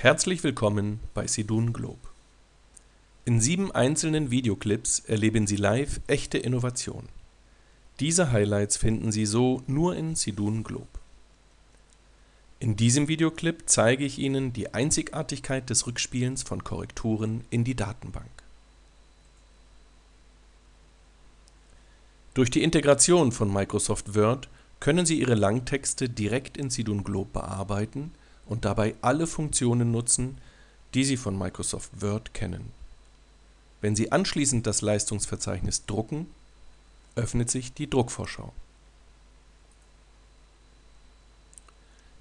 Herzlich willkommen bei Sidun Globe. In sieben einzelnen Videoclips erleben Sie live echte Innovation. Diese Highlights finden Sie so nur in Sidun Globe. In diesem Videoclip zeige ich Ihnen die Einzigartigkeit des Rückspielens von Korrekturen in die Datenbank. Durch die Integration von Microsoft Word können Sie Ihre Langtexte direkt in Sidun Globe bearbeiten und dabei alle Funktionen nutzen, die Sie von Microsoft Word kennen. Wenn Sie anschließend das Leistungsverzeichnis drucken, öffnet sich die Druckvorschau.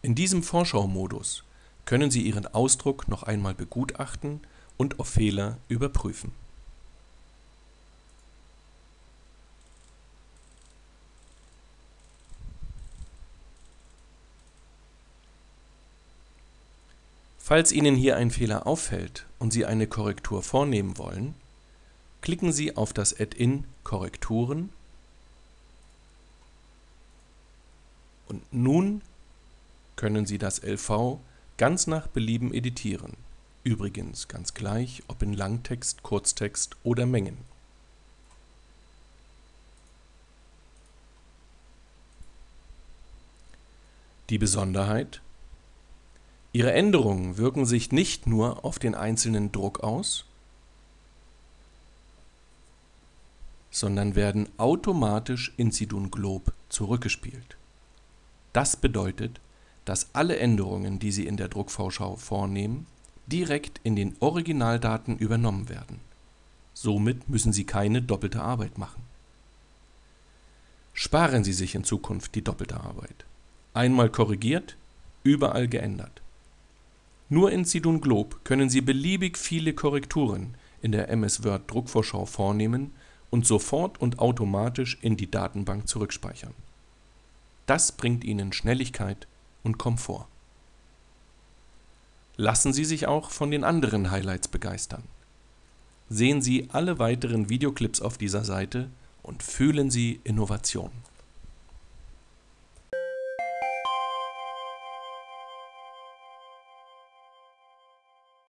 In diesem Vorschau-Modus können Sie Ihren Ausdruck noch einmal begutachten und auf Fehler überprüfen. Falls Ihnen hier ein Fehler auffällt und Sie eine Korrektur vornehmen wollen, klicken Sie auf das Add-in Korrekturen und nun können Sie das LV ganz nach Belieben editieren, übrigens ganz gleich, ob in Langtext, Kurztext oder Mengen. Die Besonderheit Ihre Änderungen wirken sich nicht nur auf den einzelnen Druck aus, sondern werden automatisch in Sidun Globe zurückgespielt. Das bedeutet, dass alle Änderungen, die Sie in der Druckvorschau vornehmen, direkt in den Originaldaten übernommen werden. Somit müssen Sie keine doppelte Arbeit machen. Sparen Sie sich in Zukunft die doppelte Arbeit. Einmal korrigiert, überall geändert. Nur in Sidun Globe können Sie beliebig viele Korrekturen in der MS Word Druckvorschau vornehmen und sofort und automatisch in die Datenbank zurückspeichern. Das bringt Ihnen Schnelligkeit und Komfort. Lassen Sie sich auch von den anderen Highlights begeistern. Sehen Sie alle weiteren Videoclips auf dieser Seite und fühlen Sie Innovation.